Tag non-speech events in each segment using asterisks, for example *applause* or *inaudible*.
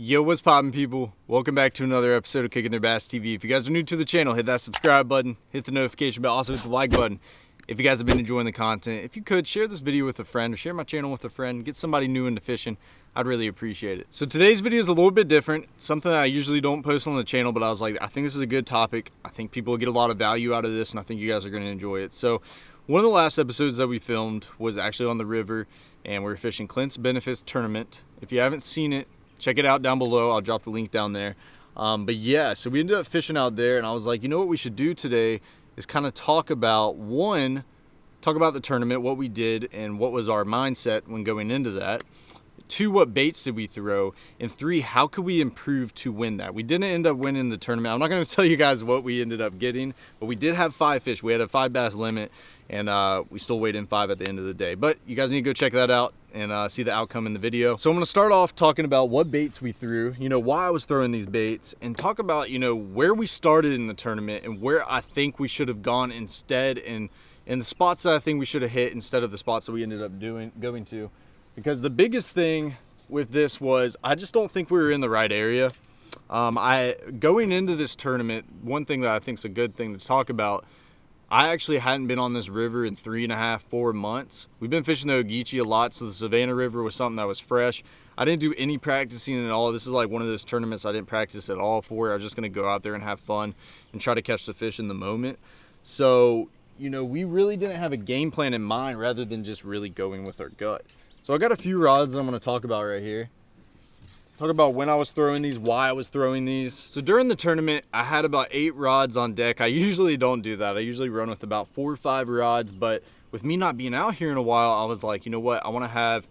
Yo, what's poppin' people? Welcome back to another episode of Kicking Their Bass TV. If you guys are new to the channel, hit that subscribe button, hit the notification bell, also hit the like button. If you guys have been enjoying the content, if you could, share this video with a friend or share my channel with a friend, get somebody new into fishing, I'd really appreciate it. So today's video is a little bit different, something that I usually don't post on the channel, but I was like, I think this is a good topic. I think people get a lot of value out of this, and I think you guys are gonna enjoy it. So one of the last episodes that we filmed was actually on the river, and we are fishing Clint's Benefits Tournament. If you haven't seen it, check it out down below. I'll drop the link down there. Um, but yeah so we ended up fishing out there and i was like you know what we should do today is kind of talk about one talk about the tournament what we did and what was our mindset when going into that. Two what baits did we throw? And three how could we improve to win that? We didn't end up winning the tournament. I'm not going *laughs* to tell you guys what we ended up getting but we did have five fish. We had a five bass limit and uh, we still weighed in five at the end of the day. But you guys need to go check that out and uh, see the outcome in the video. So i'm to start off talking about what baits we threw you know why i was throwing these baits and talk about you know where we started in the tournament and where i think we should have gone instead and and the spots that i think we should have hit instead of the spots that we ended up doing going to. Because the biggest thing with this was I just don't think we were in the right area. Um, I going into this tournament, one thing that I think is a good thing to talk about, I actually hadn't been on this river in three and a half, four months. We've been fishing the Ogeechee a lot, so the Savannah River was something that was fresh. I didn't do any practicing at all. This is like one of those tournaments I didn't practice at all for. I was just gonna go out there and have fun and try to catch the fish in the moment. So, you know, we really didn't have a game plan in mind rather than just really going with our gut. So I got a few rods I'm gonna talk about right here. Talk about when I was throwing these, why I was throwing these. So during the tournament, I had about eight rods on deck. I usually don't do that. I usually run with about four or five rods, but with me not being out here in a while, I was like, you know what? I wanna have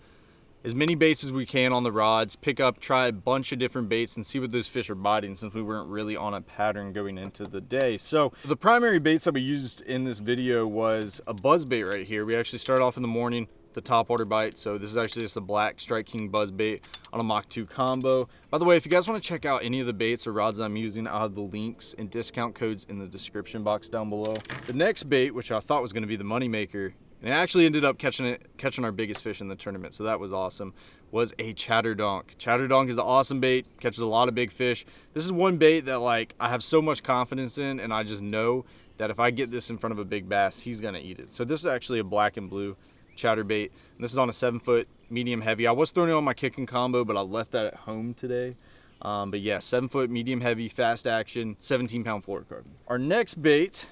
as many baits as we can on the rods, pick up, try a bunch of different baits and see what those fish are biting since we weren't really on a pattern going into the day. So the primary baits that we used in this video was a buzz bait right here. We actually started off in the morning, the top water bite. So this is actually just a black Strike King buzz bait on a Mach 2 combo. By the way, if you guys want to check out any of the baits or rods I'm using, I'll have the links and discount codes in the description box down below. The next bait, which I thought was going to be the moneymaker, and it actually ended up catching it, catching our biggest fish in the tournament, so that was awesome, was a chatterdonk. Chatterdonk is an awesome bait, catches a lot of big fish. This is one bait that like I have so much confidence in, and I just know that if I get this in front of a big bass, he's gonna eat it. So this is actually a black and blue chatterbait. And this is on a seven foot medium heavy. I was throwing it on my kicking combo, but I left that at home today. Um, but yeah, seven foot medium heavy, fast action, 17 pound fluorocarbon. Our next bait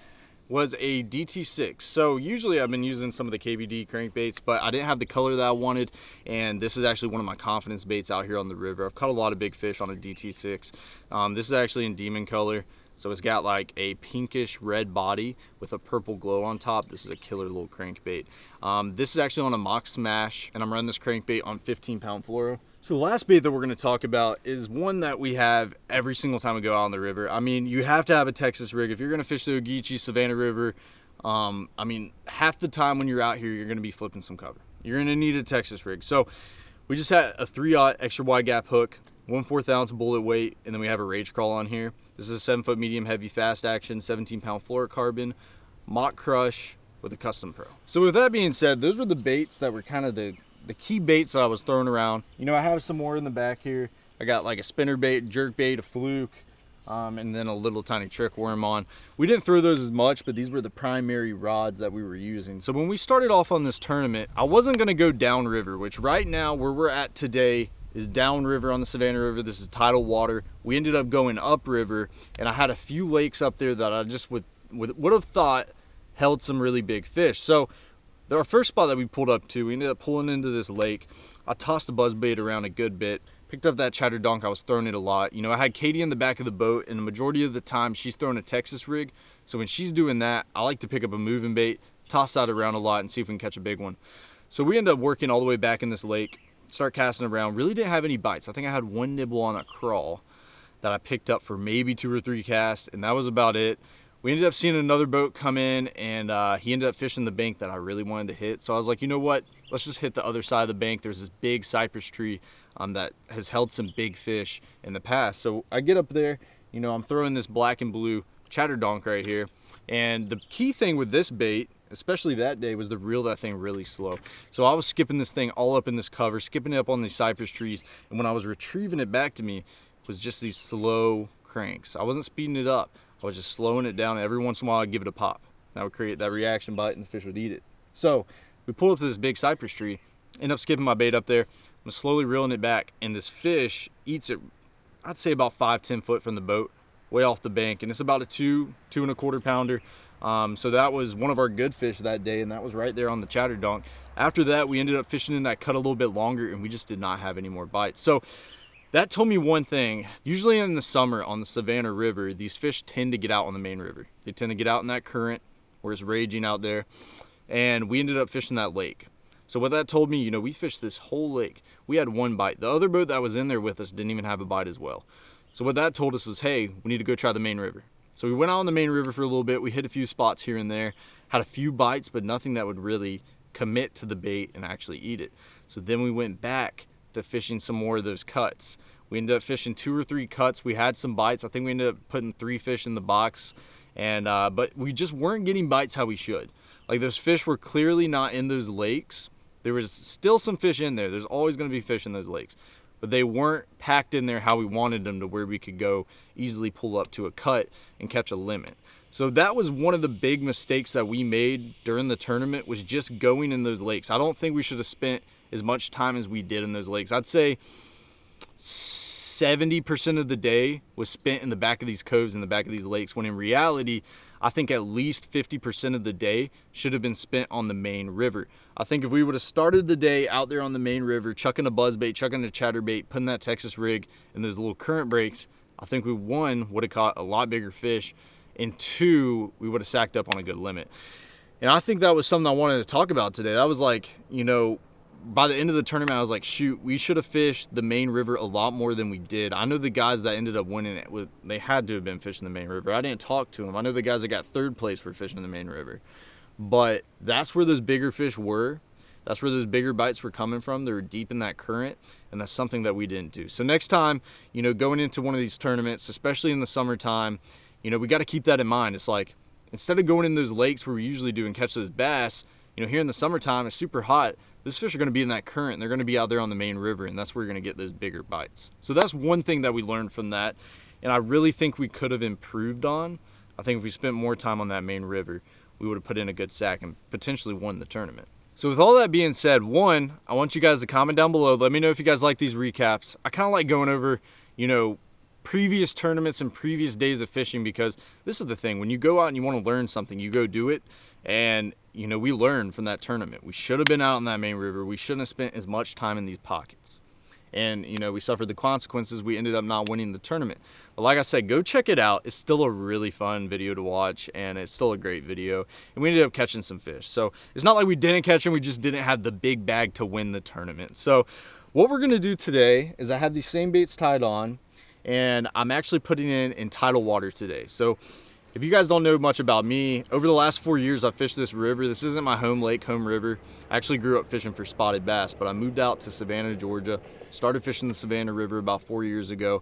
was a DT6. So usually I've been using some of the KVD crankbaits, but I didn't have the color that I wanted. And this is actually one of my confidence baits out here on the river. I've caught a lot of big fish on a DT6. Um, this is actually in demon color. So it's got like a pinkish red body with a purple glow on top. This is a killer little crankbait. Um, this is actually on a Mach Smash and I'm running this crankbait on 15 pound fluoro. So the last bait that we're gonna talk about is one that we have every single time we go out on the river. I mean, you have to have a Texas rig. If you're gonna fish the Ogeechee Savannah River, um, I mean, half the time when you're out here, you're gonna be flipping some cover. You're gonna need a Texas rig. So we just had a three aught extra wide gap hook one fourth ounce bullet weight, and then we have a Rage Craw on here. This is a seven foot medium heavy fast action, 17 pound fluorocarbon, Mach Crush with a custom pro. So with that being said, those were the baits that were kind of the, the key baits that I was throwing around. You know, I have some more in the back here. I got like a spinner bait, jerk bait, a fluke, um, and then a little tiny trick worm on. We didn't throw those as much, but these were the primary rods that we were using. So when we started off on this tournament, I wasn't gonna go downriver, which right now where we're at today is downriver on the Savannah River. This is tidal water. We ended up going upriver, and I had a few lakes up there that I just would, would, would have thought held some really big fish. So our first spot that we pulled up to, we ended up pulling into this lake. I tossed a buzz bait around a good bit, picked up that chatter donk. I was throwing it a lot. You know, I had Katie in the back of the boat, and the majority of the time she's throwing a Texas rig. So when she's doing that, I like to pick up a moving bait, toss that around a lot, and see if we can catch a big one. So we end up working all the way back in this lake start casting around. Really didn't have any bites. I think I had one nibble on a crawl that I picked up for maybe two or three casts, and that was about it. We ended up seeing another boat come in, and uh, he ended up fishing the bank that I really wanted to hit. So I was like, you know what? Let's just hit the other side of the bank. There's this big cypress tree um, that has held some big fish in the past. So I get up there, you know, I'm throwing this black and blue chatterdonk right here. And the key thing with this bait especially that day, was to reel that thing really slow. So I was skipping this thing all up in this cover, skipping it up on these cypress trees. And when I was retrieving it back to me, was just these slow cranks. I wasn't speeding it up. I was just slowing it down. Every once in a while, I'd give it a pop. That would create that reaction bite and the fish would eat it. So we pull up to this big cypress tree, end up skipping my bait up there. I'm slowly reeling it back and this fish eats it, I'd say about five, 10 foot from the boat, way off the bank. And it's about a two, two and a quarter pounder. Um, so that was one of our good fish that day and that was right there on the chatter donk. After that, we ended up fishing in that cut a little bit longer and we just did not have any more bites. So that told me one thing. Usually in the summer on the Savannah River, these fish tend to get out on the main river. They tend to get out in that current where it's raging out there. And we ended up fishing that lake. So what that told me, you know, we fished this whole lake. We had one bite. The other boat that was in there with us didn't even have a bite as well. So what that told us was, hey, we need to go try the main river. So we went out on the main river for a little bit. We hit a few spots here and there, had a few bites, but nothing that would really commit to the bait and actually eat it. So then we went back to fishing some more of those cuts. We ended up fishing two or three cuts. We had some bites. I think we ended up putting three fish in the box. And uh, but we just weren't getting bites how we should. Like those fish were clearly not in those lakes. There was still some fish in there. There's always going to be fish in those lakes. But they weren't packed in there how we wanted them to where we could go easily pull up to a cut and catch a limit. So that was one of the big mistakes that we made during the tournament was just going in those lakes. I don't think we should have spent as much time as we did in those lakes. I'd say 70% of the day was spent in the back of these coves in the back of these lakes when in reality I think at least 50% of the day should have been spent on the main river. I think if we would have started the day out there on the main river, chucking a buzzbait, chucking a chatterbait, putting that Texas rig and those little current breaks, I think we one would have caught a lot bigger fish and two, we would have sacked up on a good limit. And I think that was something I wanted to talk about today. That was like, you know, by the end of the tournament, I was like, shoot, we should have fished the main river a lot more than we did. I know the guys that ended up winning it, with, they had to have been fishing the main river. I didn't talk to them. I know the guys that got third place were fishing the main river. But that's where those bigger fish were. That's where those bigger bites were coming from. They were deep in that current, and that's something that we didn't do. So next time, you know, going into one of these tournaments, especially in the summertime, you know, we got to keep that in mind. It's like, instead of going in those lakes where we usually do and catch those bass, you know, here in the summertime, it's super hot those fish are going to be in that current. They're going to be out there on the main river, and that's where you're going to get those bigger bites. So that's one thing that we learned from that, and I really think we could have improved on. I think if we spent more time on that main river, we would have put in a good sack and potentially won the tournament. So with all that being said, one, I want you guys to comment down below. Let me know if you guys like these recaps. I kind of like going over, you know, previous tournaments and previous days of fishing because this is the thing. When you go out and you want to learn something, you go do it. And, you know, we learned from that tournament. We should have been out on that main river. We shouldn't have spent as much time in these pockets. And, you know, we suffered the consequences. We ended up not winning the tournament. But like I said, go check it out. It's still a really fun video to watch, and it's still a great video. And we ended up catching some fish. So it's not like we didn't catch them. We just didn't have the big bag to win the tournament. So what we're going to do today is I have these same baits tied on, and I'm actually putting in in tidal water today. So if you guys don't know much about me, over the last four years I've fished this river. This isn't my home lake, home river. I actually grew up fishing for spotted bass, but I moved out to Savannah, Georgia, started fishing the Savannah River about four years ago.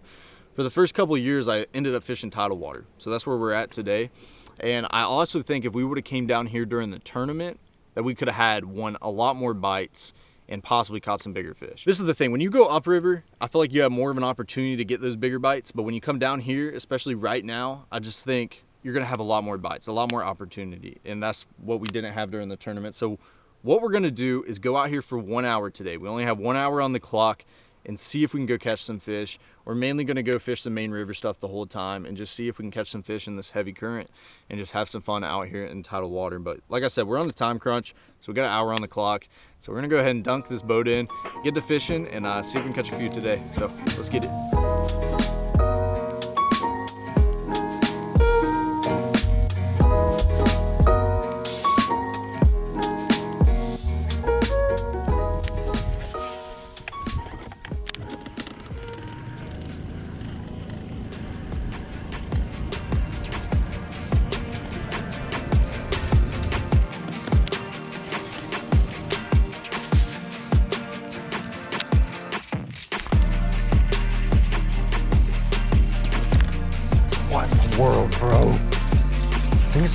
For the first couple of years, I ended up fishing tidal water. So that's where we're at today. And I also think if we would have came down here during the tournament, that we could have had won a lot more bites and possibly caught some bigger fish. This is the thing, when you go upriver, I feel like you have more of an opportunity to get those bigger bites, but when you come down here, especially right now, I just think you're gonna have a lot more bites, a lot more opportunity. And that's what we didn't have during the tournament. So what we're gonna do is go out here for one hour today. We only have one hour on the clock and see if we can go catch some fish. We're mainly gonna go fish the main river stuff the whole time and just see if we can catch some fish in this heavy current and just have some fun out here in tidal water. But like I said, we're on the time crunch, so we got an hour on the clock. So we're gonna go ahead and dunk this boat in, get to fishing, and uh, see if we can catch a few today. So let's get it.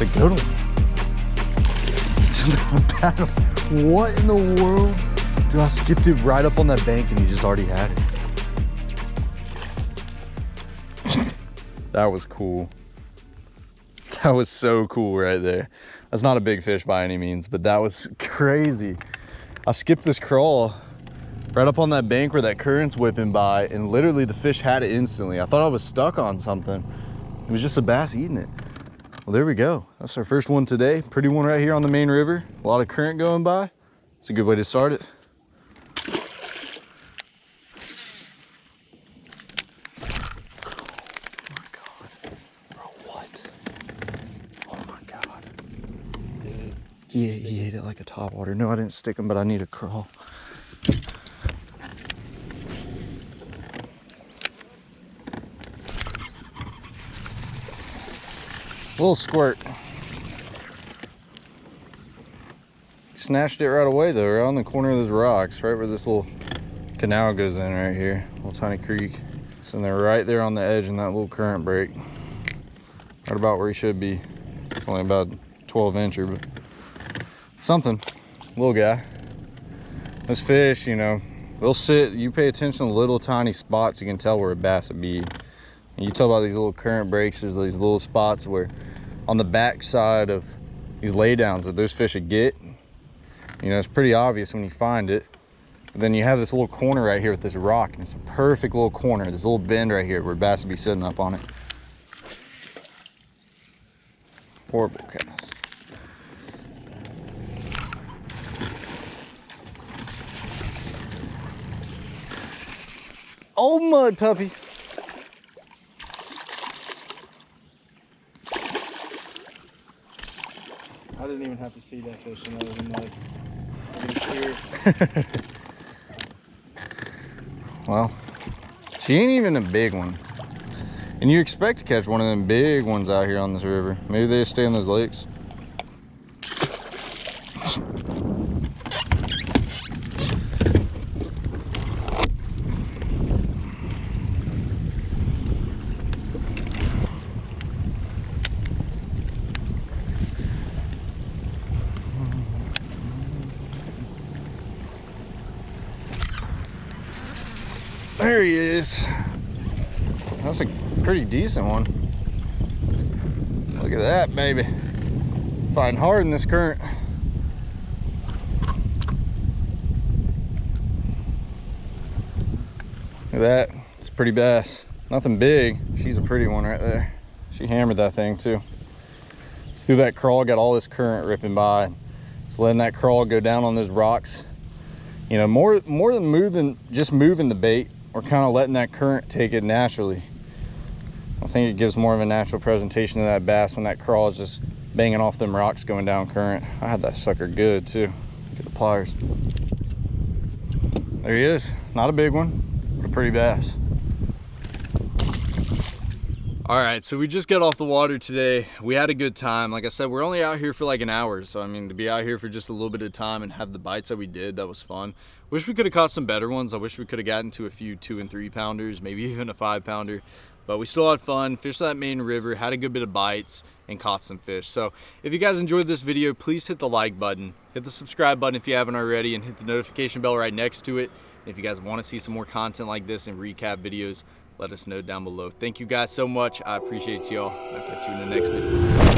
It's a good one. the paddle. What in the world? Dude, I skipped it right up on that bank and you just already had it. that was cool. That was so cool right there. That's not a big fish by any means, but that was crazy. I skipped this crawl right up on that bank where that current's whipping by and literally the fish had it instantly. I thought I was stuck on something. It was just a bass eating it. Well, there we go. That's our first one today. Pretty one right here on the main river. A lot of current going by. It's a good way to start it. Oh what? Oh my god. He ate, it like a top water. No, I didn't stick him, but I need a crawl. Little squirt. Snatched it right away though, on the corner of those rocks, right where this little canal goes in right here, little tiny creek. So they're right there on the edge in that little current break. Right about where he should be. It's only about 12 incher, but something, little guy. Those fish, you know, they'll sit, you pay attention to little tiny spots, you can tell where a bass would be. And you tell about these little current breaks, there's these little spots where on the back side of these laydowns that those fish would get. You know, it's pretty obvious when you find it. Then you have this little corner right here with this rock, and it's a perfect little corner, this little bend right here where bass would be sitting up on it. Horrible cast. Old mud puppy. I have to see that fish *laughs* well, she ain't even a big one. And you expect to catch one of them big ones out here on this river. Maybe they stay in those lakes. There he is. That's a pretty decent one. Look at that, baby. Fighting hard in this current. Look at that. It's pretty bass. Nothing big. She's a pretty one right there. She hammered that thing too. Just through that crawl, got all this current ripping by. Just letting that crawl go down on those rocks. You know, more more than moving, just moving the bait, we're kind of letting that current take it naturally. I think it gives more of a natural presentation to that bass when that crawl is just banging off them rocks going down current. I had that sucker good too. Get the pliers. There he is. Not a big one, but a pretty bass. All right, so we just got off the water today. We had a good time. Like I said, we're only out here for like an hour. So I mean, to be out here for just a little bit of time and have the bites that we did, that was fun. Wish we could have caught some better ones. I wish we could have gotten to a few two and three pounders, maybe *laughs* even a five pounder. But we still had fun, fished that main river, had a good bit of bites, and caught some fish. So if you guys enjoyed this video, please hit the like button, hit the subscribe button if you haven't already, and hit the notification bell right next to it. And if you guys want to see some more content like this and recap videos, let us know down below. Thank you guys so much. I appreciate y'all. I'll catch you in the next video.